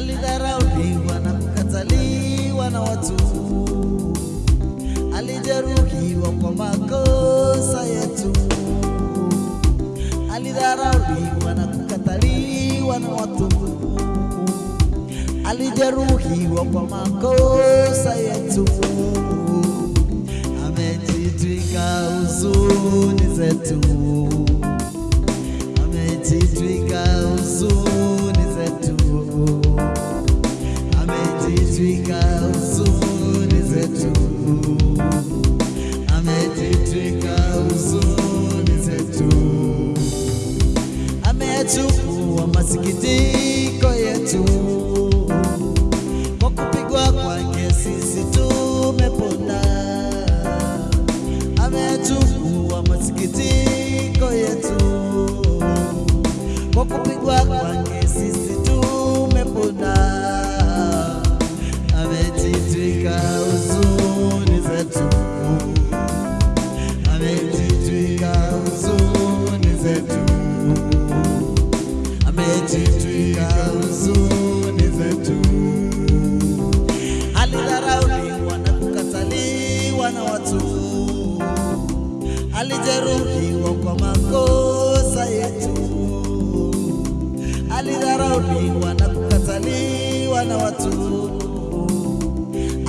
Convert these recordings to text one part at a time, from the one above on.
alidharauliwa na kukataliwa na watu, alijeruhiwa kwa makosa yetu, alidharauliwa na kukataliwa na watu, alijeruhiwa kwa makosa yetu, amejitwika huzuni zetu. Amejitwika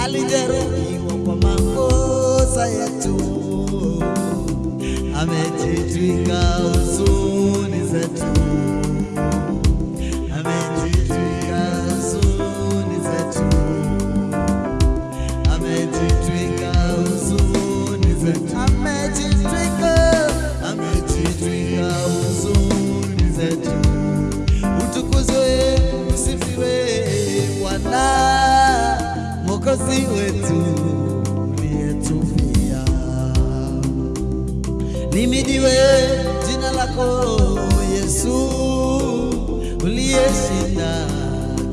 alijeruhiwa kwa makosa yetu, amejitwika huzuni Mwokozi wetu uliyetufia. Limidiwe jina lako Yesu, uliyeshinda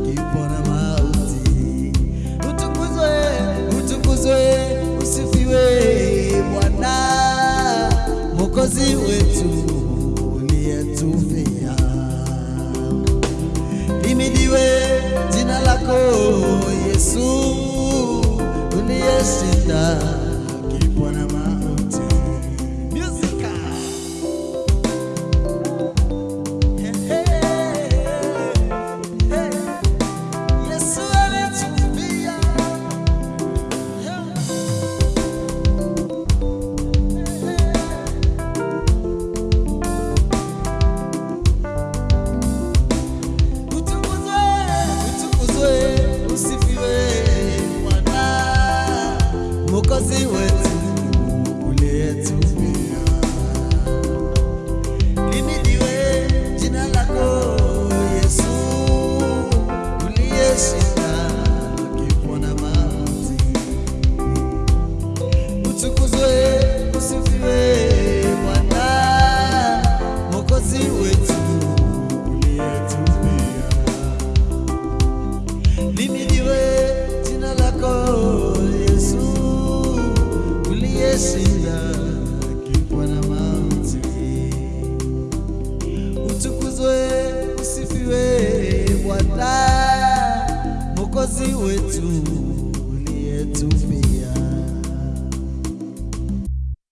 kifo na mauti. Utukuzwe, utukuzwe, usifiwe Bwana Mwokozi wetu uliyetufia. Limidiwe jina lako uliyeshinda kifo na Mwokozi wetu ni yetu